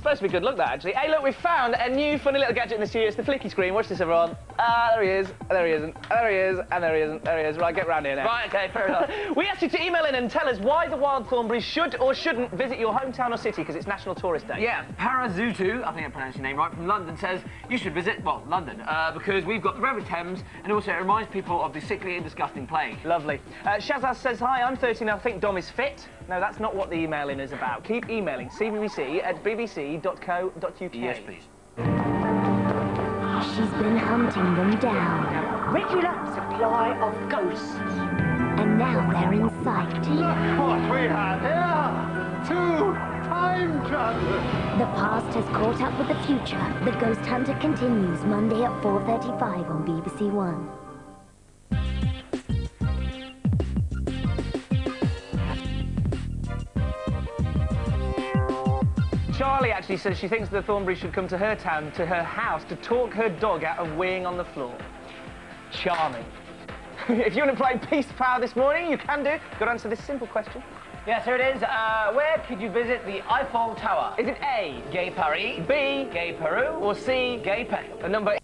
supposed to be good luck, that, actually. Hey, look, we found a new funny little gadget in the studio. It's the flicky screen. Watch this, everyone. Ah, there he is. There he isn't. There he is. And there he isn't. There he is. Right, get round here now. Right, okay, fair enough. we asked you to email in and tell us why the Wild Thornberrys should or shouldn't visit your hometown or city because it's National Tourist Day. Yeah, Parazutu, I think I pronounced your name right, from London says you should visit, well, London, uh, because we've got the River Thames and also it reminds people of the sickly and disgusting plague. Lovely. Uh, Shazaz says, hi, I'm 13 I think Dom is fit. No, that's not what the emailing is about. Keep emailing cbbc at bbc.co.uk. Yes, please. She's been hunting them down, Regular supply of ghosts. and now they're in sight. Look what we have here? Two time travelers. The past has caught up with the future. The Ghost Hunter continues Monday at 4.35 on BBC One. Charlie actually says she thinks the Thornbury should come to her town, to her house, to talk her dog out of weighing on the floor. Charming. if you want to play Peace Power this morning, you can do. Got to answer this simple question. Yes, here it is. Uh, where could you visit the Eiffel Tower? Is it A, Gay Paris, B, Gay Peru, or C, Gay Pen? the number